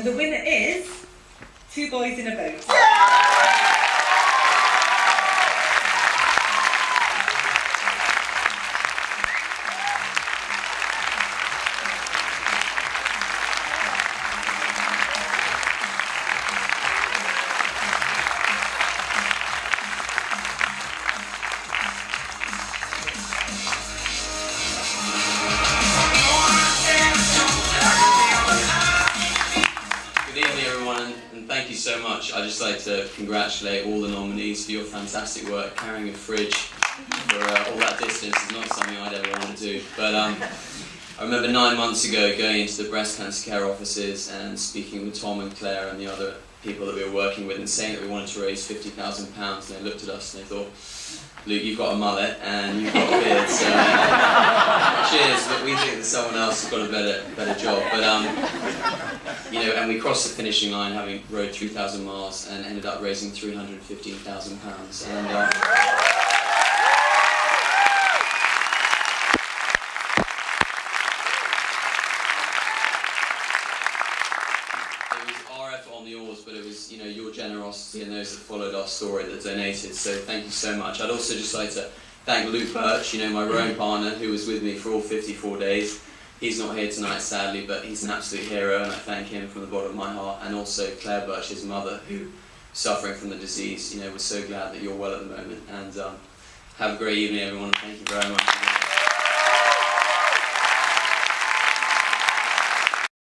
And the winner is Two Boys in a Boat. Good everyone, and- thank you so much. I'd just like to congratulate all the nominees for your fantastic work. Carrying a fridge for uh, all that distance is not something I'd ever want to do. But um, I remember nine months ago going into the breast cancer care offices and speaking with Tom and Claire and the other people that we were working with and saying that we wanted to raise £50,000. And they looked at us and they thought, Luke, you've got a mullet and you've got a beard, so we think that someone else has got a better, better job. But um, you know, and we crossed the finishing line having rode 3,000 miles and ended up raising 315,000 pounds. And uh, it was RF on the oars, but it was you know your generosity and those that followed our story that donated. So thank you so much. I'd also just like to thank Luke Birch, you know my rowing partner, who was with me for all 54 days. He's not here tonight, sadly, but he's an absolute hero, and I thank him from the bottom of my heart. And also Claire Birch, his mother, who, suffering from the disease, you know, we're so glad that you're well at the moment. And um, have a great evening, everyone. Thank you very much.